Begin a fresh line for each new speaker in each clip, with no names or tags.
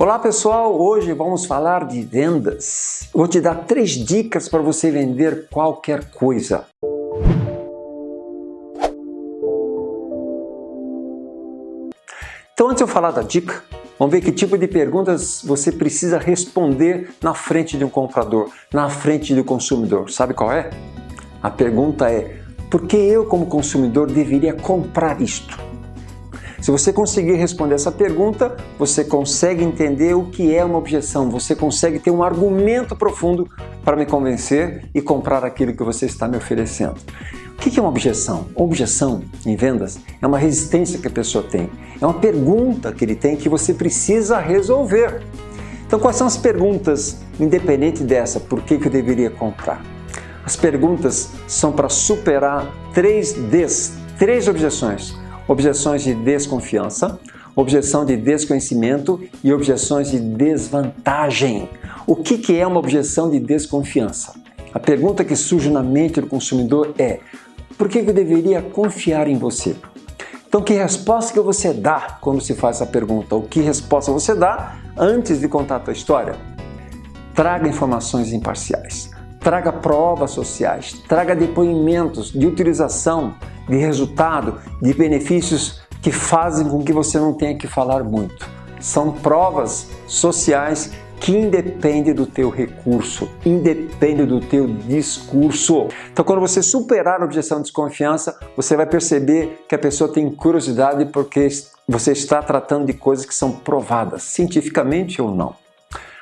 Olá pessoal, hoje vamos falar de vendas. vou te dar três dicas para você vender qualquer coisa. Então antes de eu falar da dica, vamos ver que tipo de perguntas você precisa responder na frente de um comprador, na frente do consumidor. Sabe qual é? A pergunta é, por que eu como consumidor deveria comprar isto? Se você conseguir responder essa pergunta, você consegue entender o que é uma objeção, você consegue ter um argumento profundo para me convencer e comprar aquilo que você está me oferecendo. O que é uma objeção? Objeção em vendas é uma resistência que a pessoa tem, é uma pergunta que ele tem que você precisa resolver. Então, quais são as perguntas, independente dessa, por que, que eu deveria comprar? As perguntas são para superar três Ds, três objeções objeções de desconfiança, objeção de desconhecimento e objeções de desvantagem. O que, é uma objeção de desconfiança? A pergunta que surge na mente do consumidor é por que eu deveria confiar em você? Então, que resposta que você dá quando se faz essa pergunta? Ou que resposta você dá antes de contar a tua história? Traga informações imparciais, traga provas sociais, traga depoimentos de utilização de resultado, de benefícios que fazem com que você não tenha que falar muito. São provas sociais que independe do teu recurso, independe do teu discurso. Então, quando você superar a objeção de desconfiança, você vai perceber que a pessoa tem curiosidade porque você está tratando de coisas que são provadas, cientificamente ou não.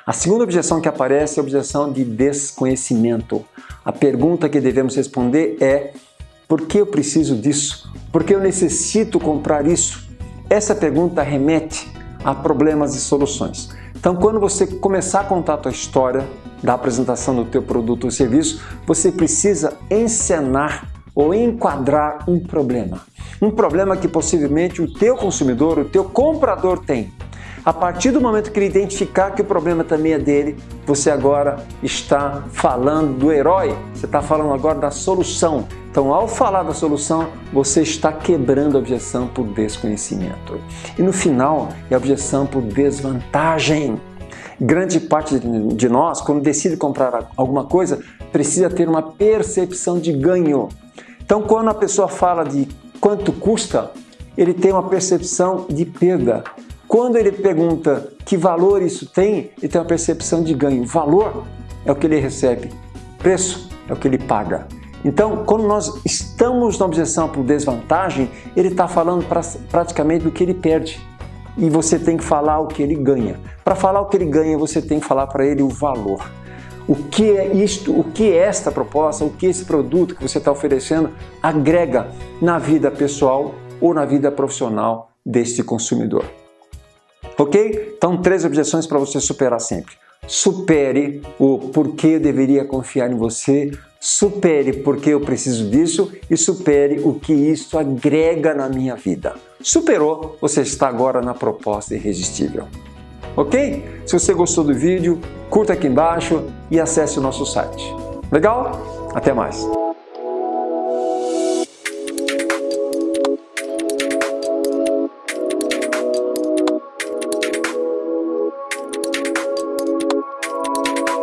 A segunda objeção que aparece é a objeção de desconhecimento. A pergunta que devemos responder é por que eu preciso disso? Por que eu necessito comprar isso? Essa pergunta remete a problemas e soluções. Então, quando você começar a contar a tua história da apresentação do teu produto ou serviço, você precisa encenar ou enquadrar um problema. Um problema que possivelmente o teu consumidor, o teu comprador tem. A partir do momento que ele identificar que o problema também é dele, você agora está falando do herói, você está falando agora da solução. Então, ao falar da solução, você está quebrando a objeção por desconhecimento. E no final, é a objeção por desvantagem. Grande parte de nós, quando decide comprar alguma coisa, precisa ter uma percepção de ganho. Então, quando a pessoa fala de quanto custa, ele tem uma percepção de perda. Quando ele pergunta que valor isso tem, ele tem uma percepção de ganho. Valor é o que ele recebe, preço é o que ele paga. Então, quando nós estamos na objeção por desvantagem, ele está falando pra, praticamente do que ele perde. E você tem que falar o que ele ganha. Para falar o que ele ganha, você tem que falar para ele o valor. O que é isto, o que é esta proposta, o que esse produto que você está oferecendo agrega na vida pessoal ou na vida profissional deste consumidor. Ok? Então, três objeções para você superar sempre. Supere o porquê eu deveria confiar em você, supere porque eu preciso disso e supere o que isso agrega na minha vida. Superou, você está agora na proposta irresistível. Ok? Se você gostou do vídeo, curta aqui embaixo e acesse o nosso site. Legal? Até mais!